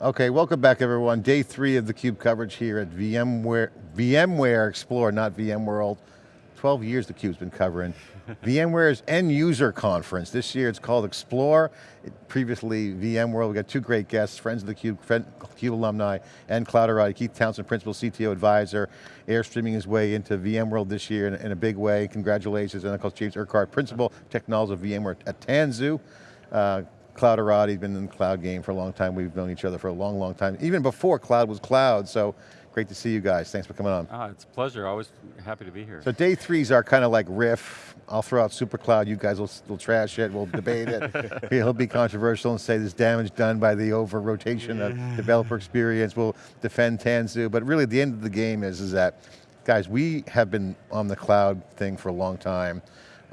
Okay, welcome back everyone. Day three of theCUBE coverage here at VMware, VMware Explore, not VMworld. 12 years theCUBE's been covering. VMware's end user conference. This year it's called Explore. It, previously VMworld, we got two great guests, friends of theCUBE, CUBE Cube alumni, and Clouderati, Keith Townsend, Principal CTO Advisor, airstreaming his way into VMworld this year in, in a big way. Congratulations, and of course James Urquhart, Principal Technologist of VMware at Tanzu. Uh, Clouderati's been in the cloud game for a long time. We've known each other for a long, long time, even before cloud was cloud, so Great to see you guys. Thanks for coming on. Ah, it's a pleasure. Always happy to be here. So day threes are kind of like riff. I'll throw out SuperCloud. You guys will, will trash it. We'll debate it. He'll be controversial and say there's damage done by the over rotation of developer experience. We'll defend Tanzu. But really, the end of the game is is that, guys, we have been on the cloud thing for a long time.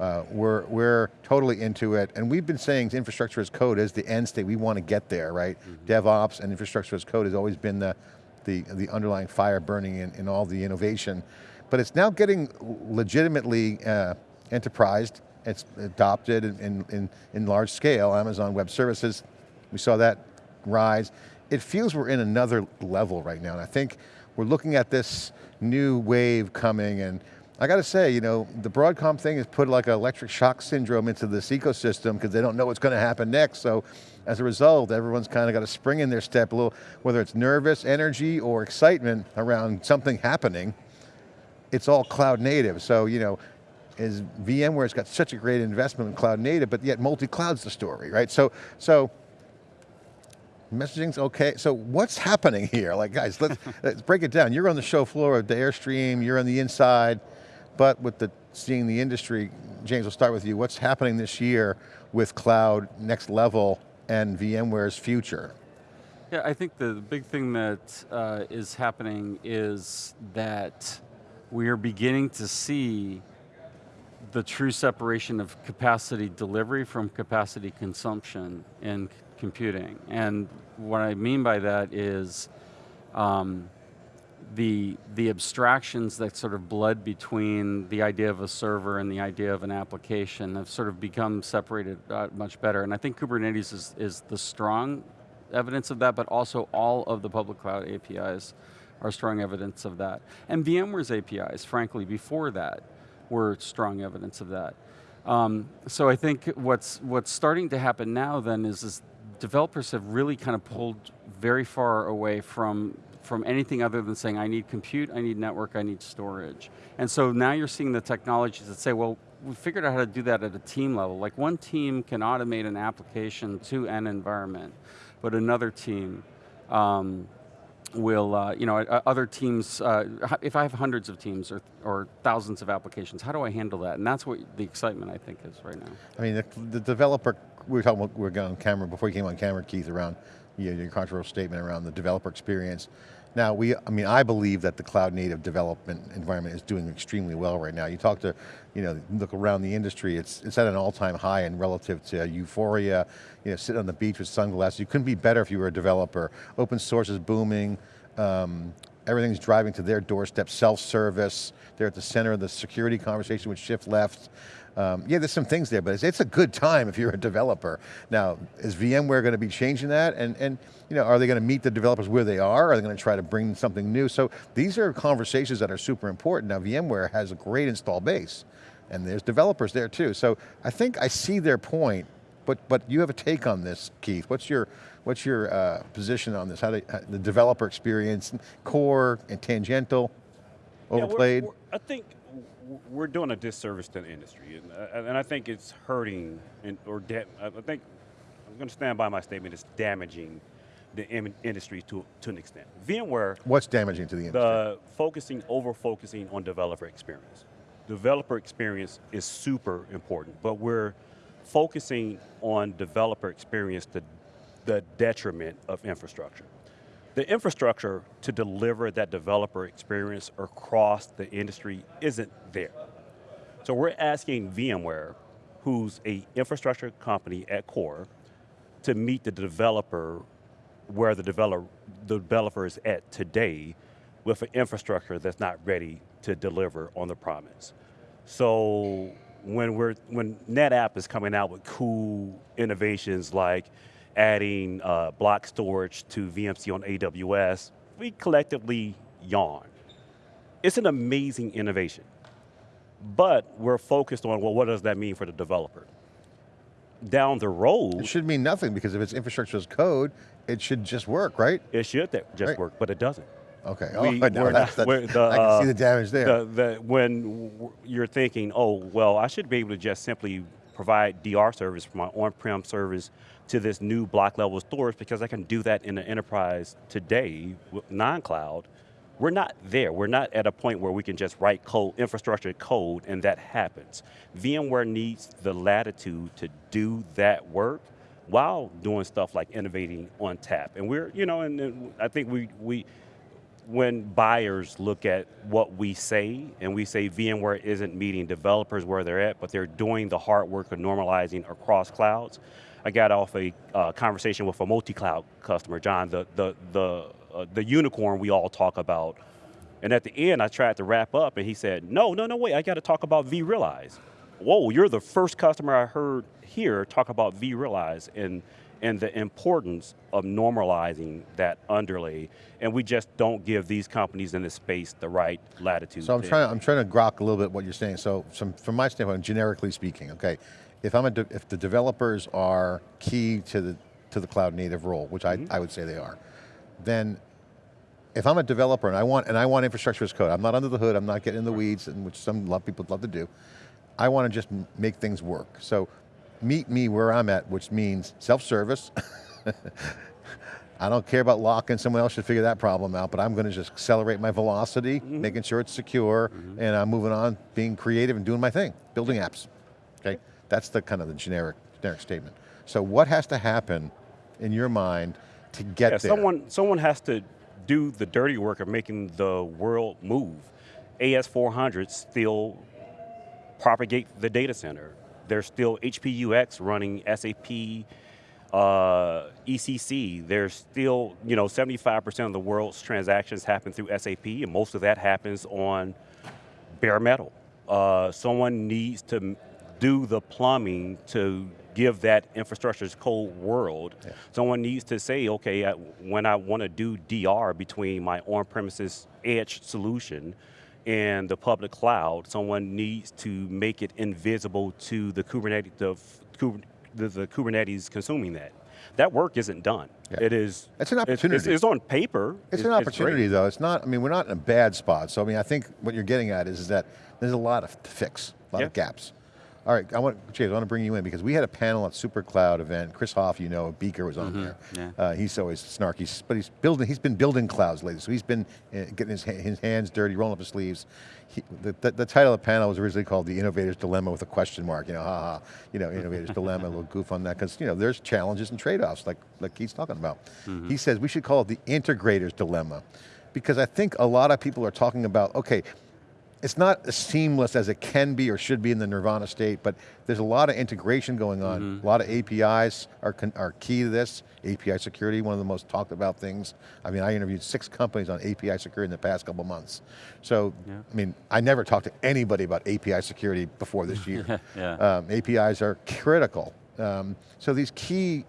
Uh, we're, we're totally into it, and we've been saying infrastructure as code is the end state, we want to get there, right? Mm -hmm. DevOps and infrastructure as code has always been the, the, the underlying fire burning in, in all the innovation. But it's now getting legitimately uh, enterprised, it's adopted in, in, in large scale, Amazon Web Services, we saw that rise. It feels we're in another level right now, and I think we're looking at this new wave coming and I got to say, you know, the Broadcom thing has put like an electric shock syndrome into this ecosystem because they don't know what's going to happen next. So as a result, everyone's kind of got a spring in their step, a little, whether it's nervous, energy, or excitement around something happening, it's all cloud native. So, you know, is VMware's got such a great investment in cloud native, but yet multi-cloud's the story, right? So, so messaging's okay. So what's happening here? Like guys, let's, let's break it down. You're on the show floor of the Airstream, you're on the inside. But with the seeing the industry, James, we'll start with you. What's happening this year with cloud, next level, and VMware's future? Yeah, I think the big thing that uh, is happening is that we are beginning to see the true separation of capacity delivery from capacity consumption in computing. And what I mean by that is um, the, the abstractions that sort of bled between the idea of a server and the idea of an application have sort of become separated uh, much better. And I think Kubernetes is, is the strong evidence of that, but also all of the public cloud APIs are strong evidence of that. And VMware's APIs, frankly, before that, were strong evidence of that. Um, so I think what's, what's starting to happen now then is, is developers have really kind of pulled very far away from from anything other than saying, I need compute, I need network, I need storage. And so now you're seeing the technologies that say, well, we figured out how to do that at a team level. Like one team can automate an application to an environment, but another team um, will, uh, you know, other teams, uh, if I have hundreds of teams or, or thousands of applications, how do I handle that? And that's what the excitement I think is right now. I mean, the, the developer, we were talking about, we were on camera, before you came on camera, Keith, around you know, your controversial statement around the developer experience. Now, we, I mean, I believe that the cloud native development environment is doing extremely well right now. You talk to, you know, look around the industry, it's, it's at an all-time high and relative to euphoria, you know, sitting on the beach with sunglasses. You couldn't be better if you were a developer. Open source is booming, um, everything's driving to their doorstep, self-service, they're at the center of the security conversation with shift left. Um, yeah, there's some things there, but it's, it's, a good time if you're a developer. Now, is VMware going to be changing that? And, and you know, are they going to meet the developers where they are? Are they going to try to bring something new? So these are conversations that are super important. Now, VMware has a great install base, and there's developers there too. So I think I see their point, but, but you have a take on this, Keith. What's your, what's your uh, position on this? How, do, how the developer experience, core and tangential, overplayed? Yeah, we're, we're, I think we're doing a disservice to the industry, and, uh, and I think it's hurting, and, or I think, I'm going to stand by my statement, it's damaging the industry to, to an extent. VMware- What's damaging to the industry? The focusing, over-focusing on developer experience. Developer experience is super important, but we're focusing on developer experience to the detriment of infrastructure. The infrastructure to deliver that developer experience across the industry isn't there. So we're asking VMware, who's a infrastructure company at core, to meet the developer where the developer, the developer is at today with an infrastructure that's not ready to deliver on the promise. So when we're when NetApp is coming out with cool innovations like adding uh, block storage to VMC on AWS, we collectively yawn. It's an amazing innovation. But we're focused on, well, what does that mean for the developer? Down the road, It should mean nothing because if it's infrastructure as code, it should just work, right? it should just Right. work, but it doesn't. Okay. We- oh, no, not- the, I can see uh, the damage there. The, the, when you're thinking, oh, well, I should be able to just simply provide DR service for my on-prem service to this new block level storage because I can do that in an enterprise today non-cloud. We're not there. We're not at a point where we can just write code, infrastructure code, and that happens. VMware needs the latitude to do that work while doing stuff like innovating on TAP. And we're, you know, and, and I think we, we, when buyers look at what we say and we say VMware isn't meeting developers where they're at, but they're doing the hard work of normalizing across clouds. I got off a uh, conversation with a multi-cloud customer, John, the, the, the, uh, the unicorn we all talk about. And at the end, I tried to wrap up and he said, no, no, no, wait, I got to talk about vRealize. Whoa, you're the first customer I heard here talk about vRealize and, and the importance of normalizing that underlay. And we just don't give these companies in this space the right latitude. So I'm trying, I'm trying to grok a little bit what you're saying. So some, from my standpoint, generically speaking, okay, if I'm a, if the developers are key to the, to the cloud native role, which I, Mm-hmm. I would say they are, then if I'm a developer and I want, and I want infrastructure as code, I'm not under the hood, I'm not getting in the weeds, and which some people love to do. I want to just make things work. So meet me where I'm at, which means self-service. I don't care about locking, someone else should figure that problem out, but I'm going to just accelerate my velocity, mm-hmm. making sure it's secure, mm-hmm. and I'm moving on, being creative and doing my thing, building apps. Okay, that's the kind of the generic, generic statement. So what has to happen in your mind to get Yeah, there? someone, someone has to do the dirty work of making the world move. AS400 still propagate the data center. There's still HPUX running SAP, uh, ECC. There's still, you know, 75% of the world's transactions happen through SAP, and most of that happens on bare metal. Uh, someone needs to do the plumbing to give that infrastructure as code world. Someone needs to say, okay, uh, when I want to do DR between my on-premises edge solution and the public cloud, someone needs to make it invisible to the Kubernetes, the, the, the Kubernetes consuming that. That work isn't done. Yeah. It is. It's an it's- It's, opportunity. it's on paper. It's an great. opportunity though, it's not, I mean, we're not in a bad spot. So I mean, I think what you're getting at is, is that there's a lot of to fix, a lot of gaps. All right, I want, James, I want to bring you in because we had a panel at SuperCloud event. Chris Hoff, you know, Beaker was on there. yeah. Uh, he's always snarky, but he's building, he's been building clouds lately. So he's been uh, getting his, his hands dirty, rolling up his sleeves. He, the, the, the title of the panel was originally called The Innovator's Dilemma with a question mark, you know, haha, you know, Innovator's Dilemma, a little goof on that, because you know, there's challenges and trade-offs like, like Keith's talking about. He says we should call it the Integrator's Dilemma, because I think a lot of people are talking about, okay, it's not as seamless as it can be or should be in the nirvana state, but there's a lot of integration going on. A lot of APIs are, are key to this. API security, one of the most talked about things. I mean, I interviewed six companies on API security in the past couple months. So, I mean, I never talked to anybody about API security before this year. Yeah. Um, APIs are critical. Um, so these key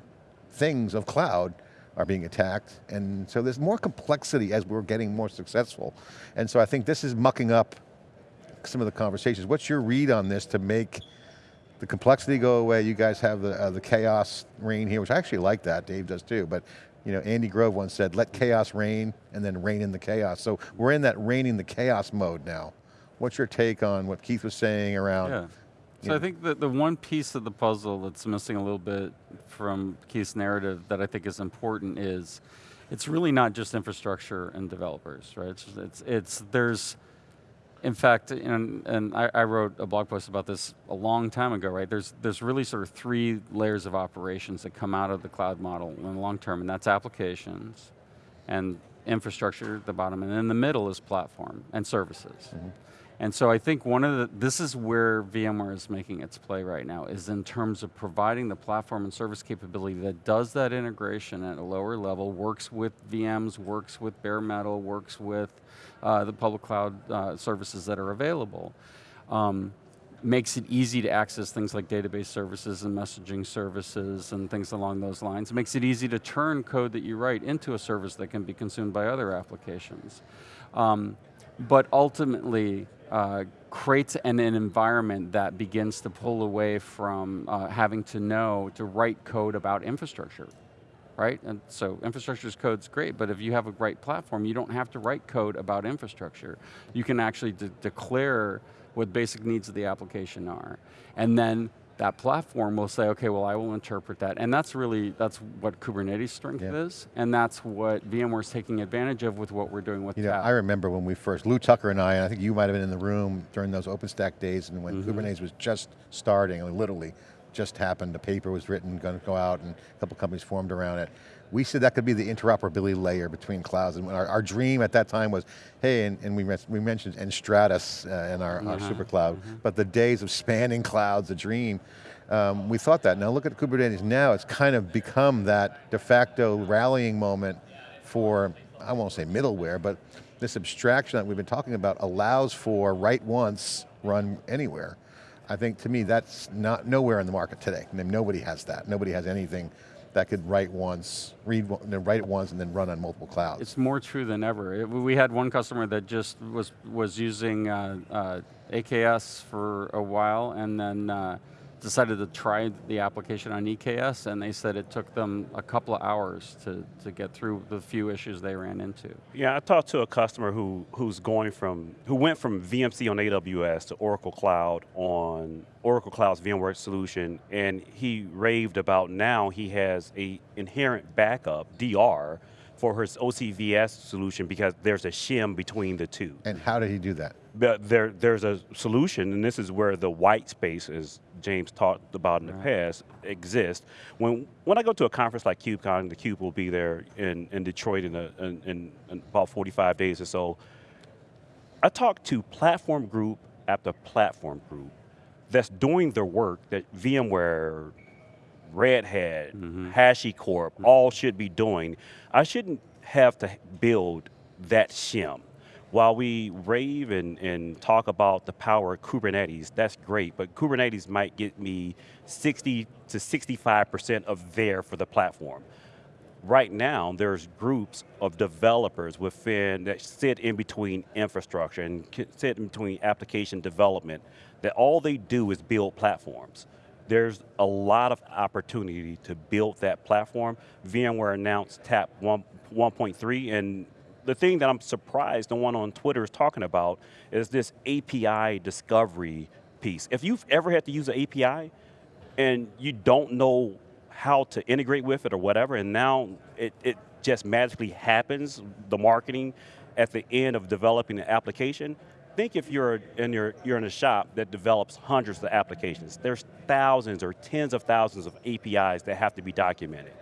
things of cloud are being attacked, and so there's more complexity as we're getting more successful. And so I think this is mucking up some of the conversations. What's your read on this to make the complexity go away? You guys have the, uh, the chaos reign here, which I actually like that, Dave does too, but you know, Andy Grove once said, let chaos reign and then reign in the chaos. So we're in that reigning the chaos mode now. What's your take on what Keith was saying around Yeah. So Yeah. I think that the one piece of the puzzle that's missing a little bit from Keith's narrative that I think is important is it's really not just infrastructure and developers, right? It's, it's, it's there's, in fact, and, and I, I wrote a blog post about this a long time ago, right? There's, there's really sort of three layers of operations that come out of the cloud model in the long term, and that's applications and infrastructure at the bottom, and in the middle is platform and services. Mm-hmm. And so I think one of the, this is where VMware is making its play right now, is in terms of providing the platform and service capability that does that integration at a lower level, works with VMs, works with bare metal, works with uh, the public cloud uh, services that are available. Um, makes it easy to access things like database services and messaging services and things along those lines. It makes it easy to turn code that you write into a service that can be consumed by other applications. Um, but ultimately, uh, creates an, an, environment that begins to pull away from uh, having to know to write code about infrastructure right? And so infrastructure as code's great, but if you have a great platform, you don't have to write code about infrastructure. You can actually de declare what basic needs of the application are. And then that platform will say, okay, well I will interpret that. And that's really, that's what Kubernetes strength yeah. is, and that's what VMware's taking advantage of with what we're doing with you know, I remember when we first, Lou Tucker and I, and I think you might have been in the room during those OpenStack days and when mm -hmm. Kubernetes was just starting, literally, just happened, a paper was written, going to go out, and a couple companies formed around it. We said that could be the interoperability layer between clouds, and our, our dream at that time was, hey, and, and we, we mentioned Enstratus uh, in our, -huh. our mm-hmm. super cloud, mm -hmm. but the days of spanning clouds, a dream, um, we thought that. Now look at Kubernetes now, it's kind of become that de facto rallying moment for, I won't say middleware, but this abstraction that we've been talking about allows for write once, run anywhere. I think to me that's not nowhere in the market today. I mean, nobody has that. Nobody has anything that could write once, read, write it once, and then run on multiple clouds. It's more true than ever. It, we had one customer that just was was using uh, uh, AKS for a while, and then uh, decided to try the application on EKS and they said it took them a couple of hours to, to get through the few issues they ran into. Yeah, I talked to a customer who who's going from, who went from VMC on AWS to Oracle Cloud on Oracle Cloud's VMware solution and he raved about now he has a inherent backup, DR, for his OCVS solution because there's a shim between the two. And how did he do that? There, there's a solution, and this is where the white space, as James talked about in the right. past, exists. When when I go to a conference like KubeCon, the Cube will be there in, in Detroit in, a, in, in, in about 45 days or so. I talk to platform group after platform group that's doing the work that VMware, Red Hat, mm -hmm. HashiCorp, mm -hmm. all should be doing. I shouldn't have to build that shim. While we rave and, and talk about the power of Kubernetes, that's great, but Kubernetes might get me 60 to 65% of there for the platform. Right now, there's groups of developers within that sit in between infrastructure and sit in between application development, that all they do is build platforms there's a lot of opportunity to build that platform. VMware announced TAP 1.3 and the thing that I'm surprised no one on Twitter is talking about is this API discovery piece. If you've ever had to use an API and you don't know how to integrate with it or whatever, and now it, it just magically happens, the marketing at the end of developing the application, think if you're in, your, you're in a shop that develops hundreds of applications, there's thousands or tens of thousands of APIs that have to be documented.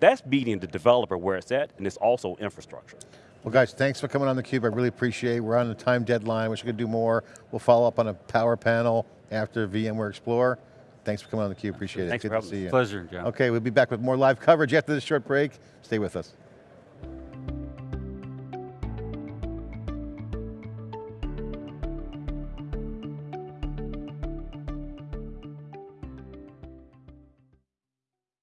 That's beating the developer where it's at, and it's also infrastructure. Well guys, thanks for coming on theCUBE, I really appreciate it. We're on a time deadline, wish we could do more. We'll follow up on a power panel after VMware Explore. Thanks for coming on theCUBE, appreciate it. Thanks Good for to see you. Pleasure, John. Okay, we'll be back with more live coverage after this short break. Stay with us.